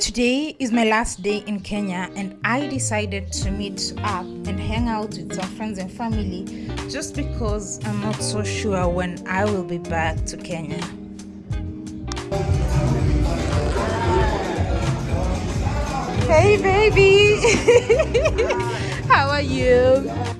Today is my last day in Kenya, and I decided to meet up and hang out with some friends and family just because I'm not so sure when I will be back to Kenya. Hey, baby! How are you?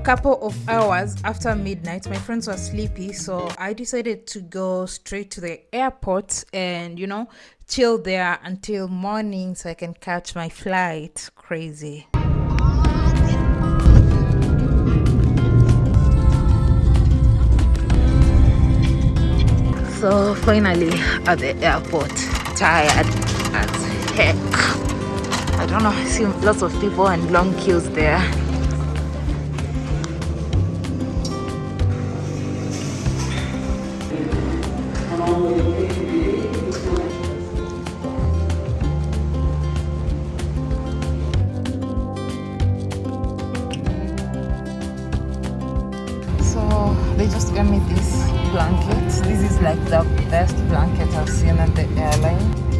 couple of hours after midnight, my friends were sleepy, so I decided to go straight to the airport and, you know, chill there until morning so I can catch my flight. Crazy. So, finally at the airport, tired as heck. I don't know, I see lots of people and long queues there. They just gave me this blanket. This is like the best blanket I've seen at the airline.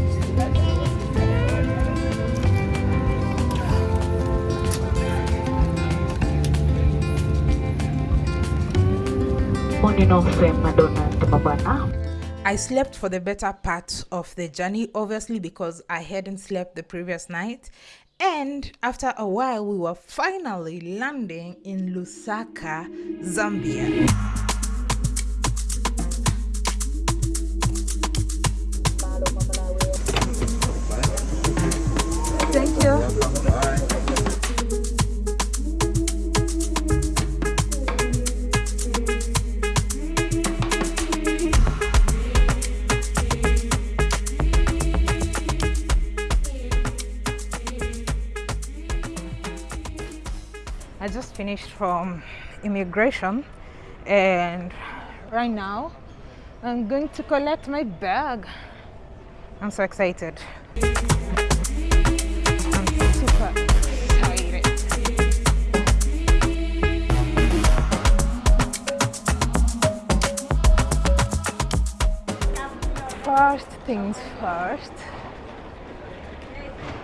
I slept for the better part of the journey, obviously, because I hadn't slept the previous night. And after a while, we were finally landing in Lusaka, Zambia. Finished from immigration and right now I'm going to collect my bag. I'm so excited. First things first,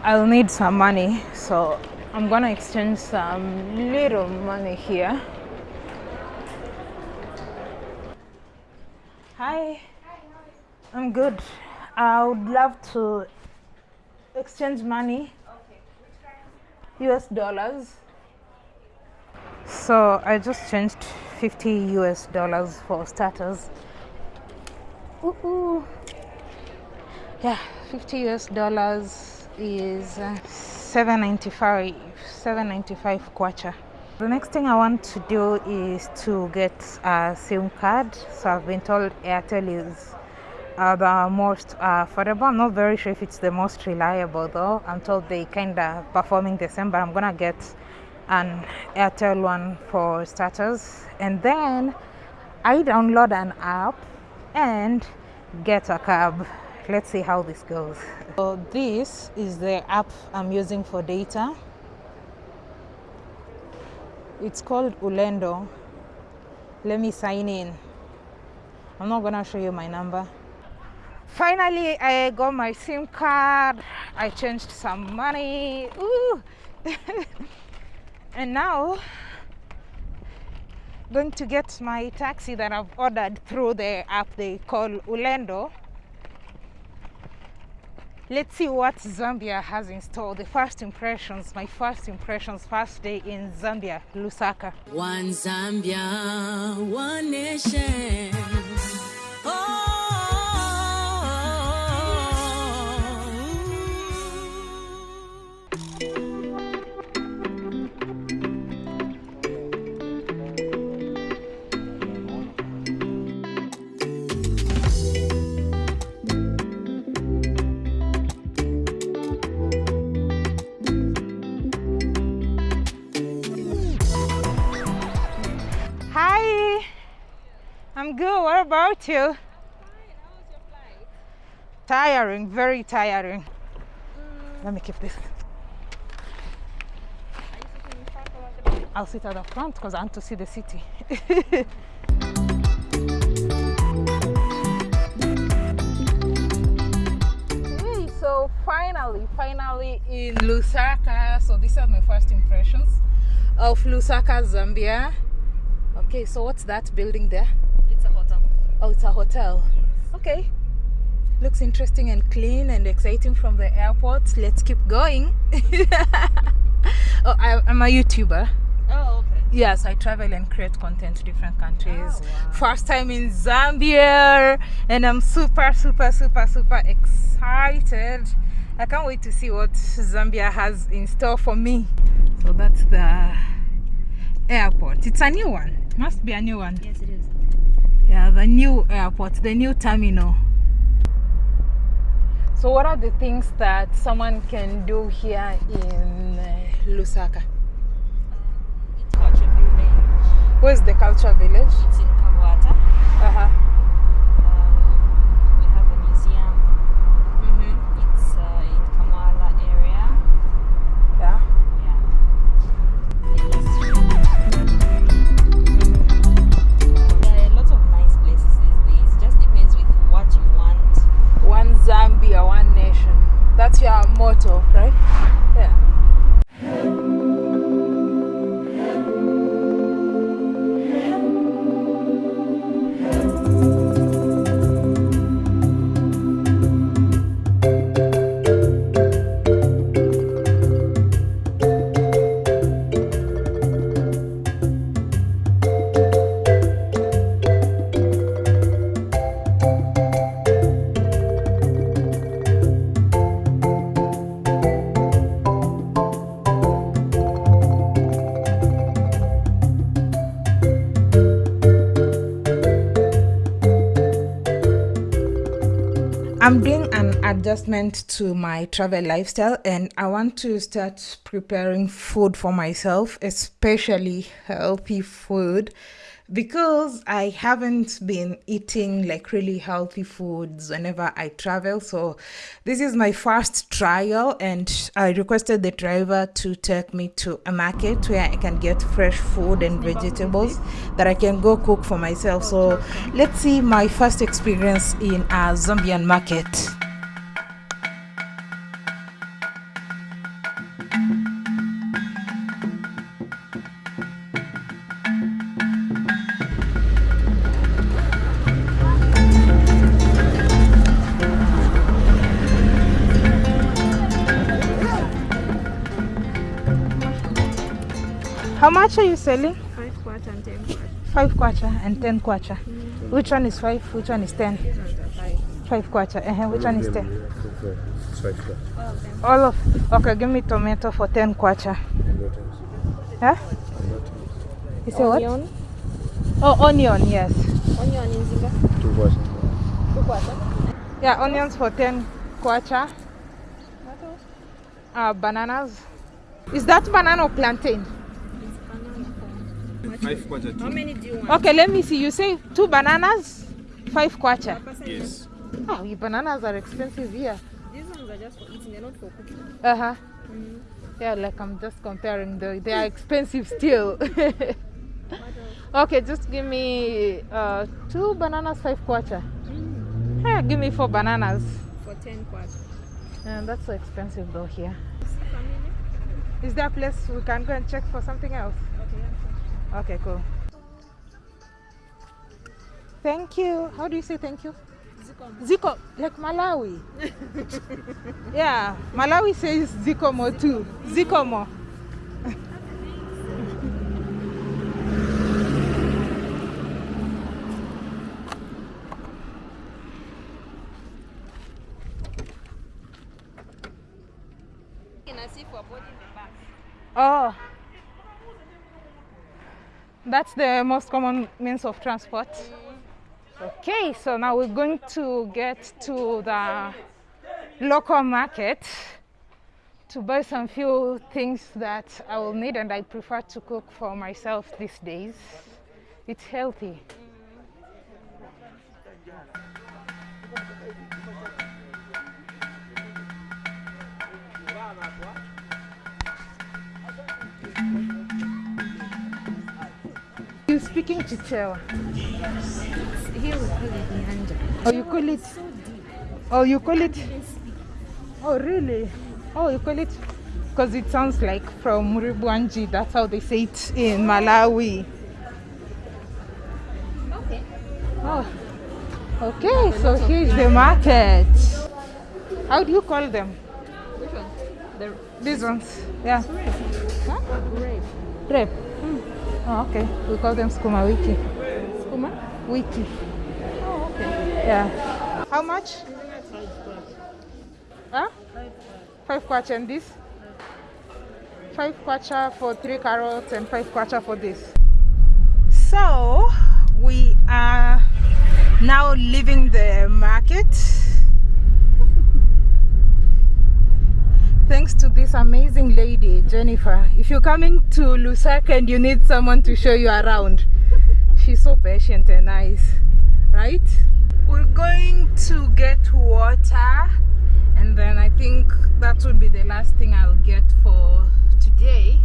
I'll need some money, so I'm gonna exchange some little money here. Hi, I'm good. I would love to exchange money. US dollars. So I just changed 50 US dollars for starters. Ooh, ooh. Yeah, 50 US dollars is uh, 795 795 kwacha. The next thing I want to do is to get a SIM card. So I've been told Airtel is uh, the most affordable. I'm not very sure if it's the most reliable though. I'm told they kind of performing the same, but I'm gonna get an Airtel one for starters, and then I download an app and get a cab. Let's see how this goes. So this is the app I'm using for data. It's called Ulendo. Let me sign in. I'm not gonna show you my number. Finally, I got my SIM card. I changed some money. Ooh. and now, going to get my taxi that I've ordered through the app they call Ulendo. Let's see what Zambia has in store. The first impressions, my first impressions, first day in Zambia, Lusaka. One Zambia, one nation. Good. What about you? Tiring, very tiring. Mm. Let me keep this. I'll sit at the front because I want to see the city. Hey, mm, so finally, finally in Lusaka. So these are my first impressions of Lusaka, Zambia. Okay, so what's that building there? It's a hotel. Oh, it's a hotel. Okay. Looks interesting and clean and exciting from the airport. Let's keep going. oh, I, I'm a YouTuber. Oh, okay. Yes, I travel and create content to different countries. Oh, wow. First time in Zambia, and I'm super, super, super, super excited. I can't wait to see what Zambia has in store for me. So that's the airport. It's a new one. Must be a new one. Yes, it is. Yeah, the new airport, the new terminal. So, what are the things that someone can do here in uh, Lusaka? It's Culture Village. Where's the culture village? It's in Kabwata. That's your motto, right? Adjustment to my travel lifestyle and I want to start preparing food for myself, especially healthy food because I haven't been eating like really healthy foods whenever I travel. So this is my first trial and I requested the driver to take me to a market where I can get fresh food and vegetables that I can go cook for myself. So let's see my first experience in a Zambian market. How much are you selling? Five quarter and ten quarter. Five kwacha and ten kwacha. Which one is five? Which one is ten? Five. Five kwacha. Uh-huh. Which one is ten? All of them. All of. Okay, give me tomato for ten kwacha. Huh? You say what? Onion. Oh, onion. Yes. Onion in Zinga. Two quarter. Yeah, onions for ten kwacha. What else? Uh, bananas. Is that banana or plantain? It's banana form. Five quarter How many do you want? Okay, let me see. You say two bananas, five kwacha. Yes. Oh, your bananas are expensive here. These ones are just for eating, they're not for cooking. Uh huh. Yeah, like I'm just comparing though. They are expensive still. okay, just give me uh, two bananas, five kwacha. Yeah, give me four bananas. For 10 kwacha. Yeah, that's so expensive though here. Is there a place we can go and check for something else? Okay, cool. Thank you. How do you say thank you? Ziko, Ziko, like Malawi. yeah, Malawi says Zikomo too. Zikomo. Can I see for boarding the bus? Oh. That's the most common means of transport. Okay, so now we're going to get to the local market to buy some few things that I will need and I prefer to cook for myself these days. It's healthy. You speaking Chichewa? Here we call it Nyanja. Oh, you call it? Oh, you call it? Oh, really? Oh, you call it? Because it sounds like from Muribwanji. That's how they say it in Malawi. Okay. Oh, okay. So here's the market. How do you call them? Which one? The These ones? Yeah. Huh? grape. Rep. Oh, okay. We call them skuma wiki. Skuma? Wiki. Oh, okay. Yeah. How much? Huh? Five kwacha and this? Five kwacha for three carrots and five kwacha for this. So we are now leaving the market. Thanks to this amazing lady, Jennifer. If you're coming to Lusaka and you need someone to show you around, she's so patient and nice, right? We're going to get water, and then I think that would be the last thing I'll get for today.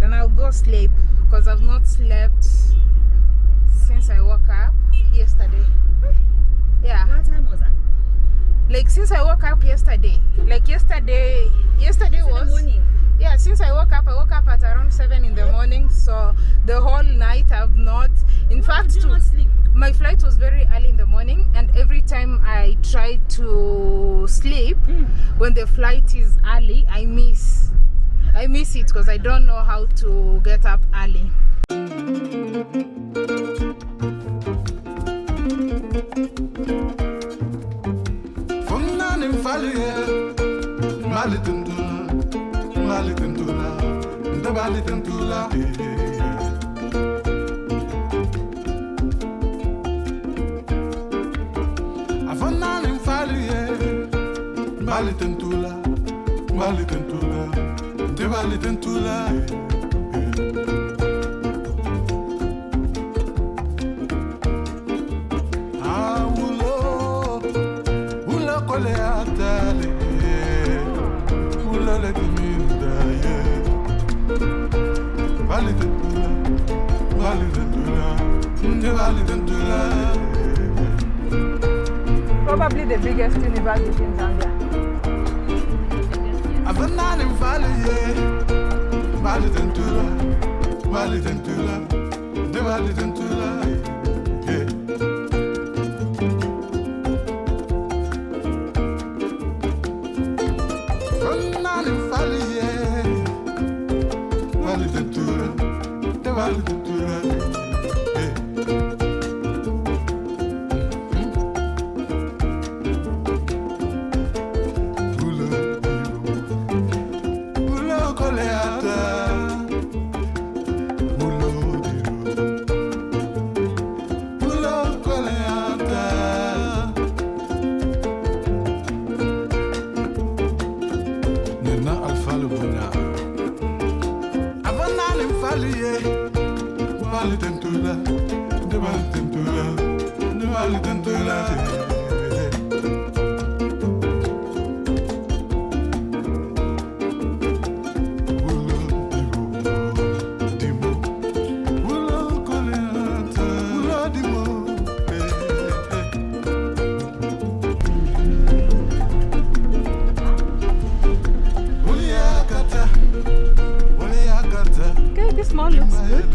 Then I'll go sleep because I've not slept since I woke up yesterday. Yeah What time was that? Like since I woke up yesterday. Like yesterday, yesterday since was morning. yeah. Since I woke up, I woke up at around seven in the morning. So the whole night I've not. In fact, to- not sleep? my flight was very early in the morning, and every time I try to sleep mm. when the flight is early, I miss. I miss it because I don't know how to get up early. Ndabali tundula, ndabali tundula, ndabali tundula. Eh, eh, eh. Avana nimfalie, ndabali tundula, ndabali tundula, ndabali tundula. Probably the biggest university in Zambia. Avanani vali ye Vali tentula Vali tentula Nde vali tentula Yeah. Avanani vali ye Vali tentula Nde vali tentula Yeah small looks good.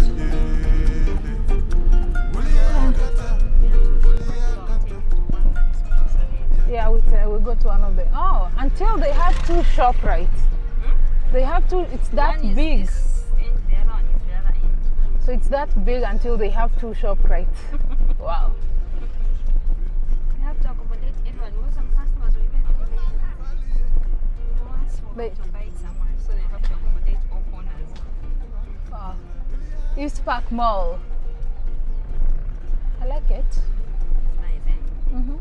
Yeah, we, uh, we go to one of the Oh, until they have two shop right. Hmm? They have two, it's that one big. This end, the one is the other end. So it's that big until they have two shop right. wow. They, East Park Mall. I like it. It's nice, eh? Mm-hmm.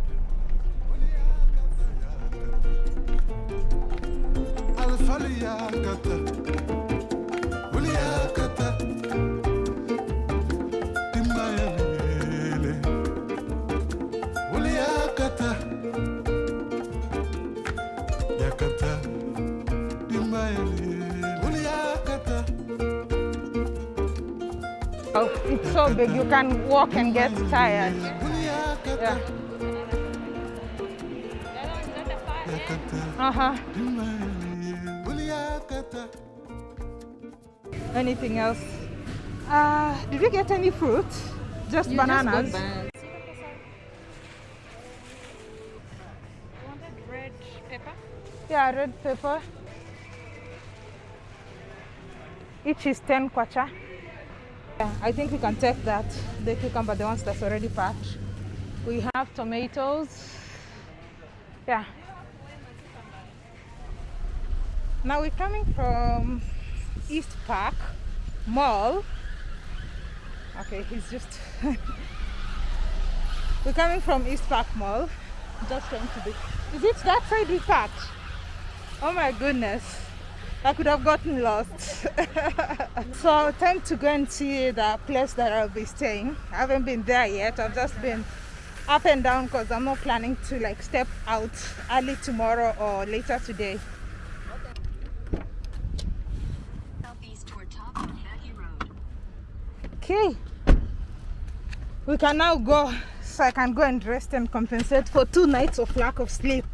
Alfaliyakata. Uliyakata. So big you can walk and get tired. Yeah. Uh huh. Anything else? Uh, did you get any fruit? Just You just got bananas. bananas. Yeah, red pepper. Each is 10 kwacha. Yeah, I think we can take that, the cucumber, the ones that's already packed. We have tomatoes. Yeah. Now we're coming from East Park Mall. Okay, he's just. we're coming from East Park Mall. Just trying to be. Is it that side we parked? Oh my goodness. I could have gotten lost. so time to go and see the place that I'll be staying. I haven't been there yet. I've just been up and down because I'm not planning to like step out early tomorrow or later today. Okay. We can now go so I can go and rest and compensate for two nights of lack of sleep.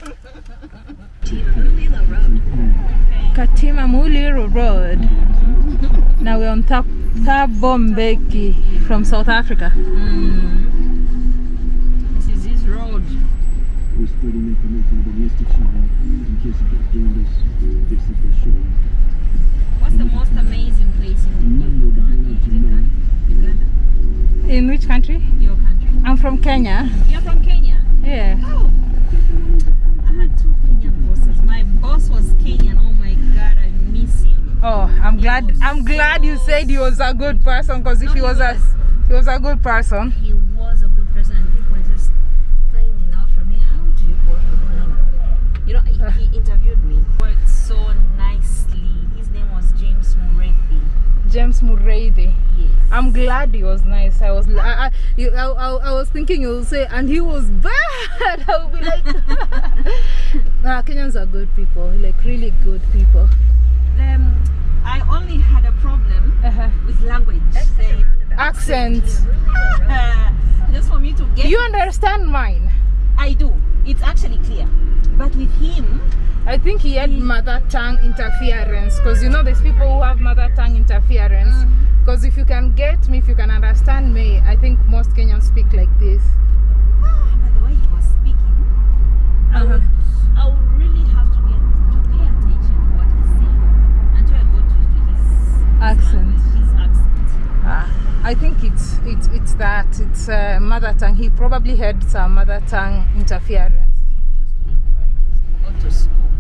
Timulila Road. Katima Mulilo Road. Now we're on Tap Thabo Mbeki from South Africa. Hmm. This is his road. We're spreading information about Mr. China in case you get doing this. This is the show. What's the most amazing place in Uganda? Uganda? Uganda? In which country? Your country. I'm from Kenya. You're from Kenya. Yeah. Oh. Oh, I'm glad. I'm glad you said he was a good person. Because if No, he he was a, he was a good person. He was a good person, and people were just finding out from me, how do you work with him? You know, he, he interviewed me. Worked so nicely. His name was James Mureithi. James Mureithi. Yes. I'm glad he was nice. I was, I, I, you, I, I, I was thinking you will say, and he was bad. I would be like, nah, Kenyans are good people, like really good people. Um, I only had a problem Uh-huh. with language. The- Accent. uh, just for me to get You understand mine? I do. It's actually clear. But with him, I think he had mother tongue interference because you know there's people who have mother tongue interference. Because if you can get me, if you can understand me, I think most Kenyans speak like this. by the way he was speaking, I Uh-huh. would I would really have to get to pay attention to what he's saying until I got used to his his Accent. language, his accent. Ah, I think it's it's that it's uh, mother tongue. He probably had some mother tongue interference. He used to encourage us to go to school.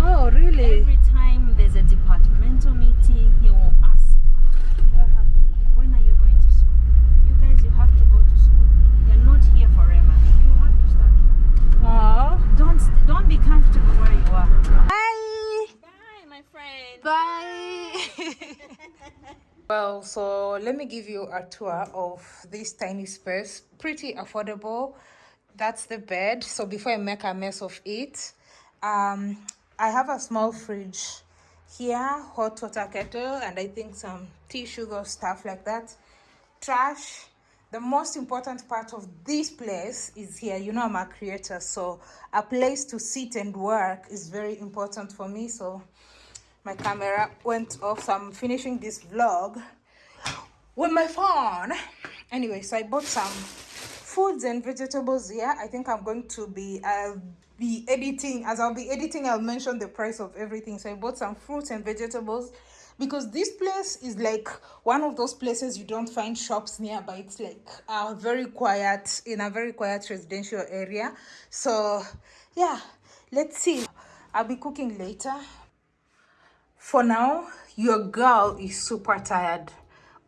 Oh, really? Every time there's a departmental meeting, he will ask, Uh-huh. "When are you going to school? You guys, you have to go to school. You're not here forever. You have to study. Oh. Don't don't be comfortable where you are." Bye. Bye, my friend. Bye. well, so let me give you a tour of this tiny space. Pretty affordable. That's the bed. So before I make a mess of it, um, I have a small fridge here, hot water kettle, and I think some tea sugar stuff like that. Trash. The most important part of this place is here. You know, I'm a creator, so a place to sit and work is very important for me. So my camera went off so i'm finishing this vlog with my phone. Anyway so i bought some foods and vegetables here. I think i'm going to be i'll be editing as i'll be editing i'll mention the price of everything. So i bought some fruits and vegetables because this place is like one of those places you don't find shops nearby. It's like uh, very quiet in a very quiet residential area. So yeah let's see. I'll be cooking later for now your girl is super tired.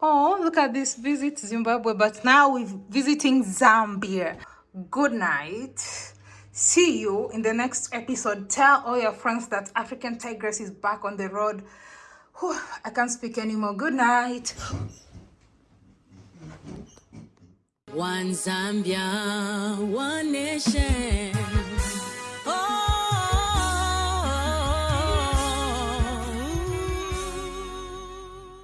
Oh look at this visit zimbabwe but now we're visiting zambia. Good night. See you in the next episode. Tell all your friends that african tigress is back on the road. Whew, i can't speak anymore. Good night. One Zambia, one nation.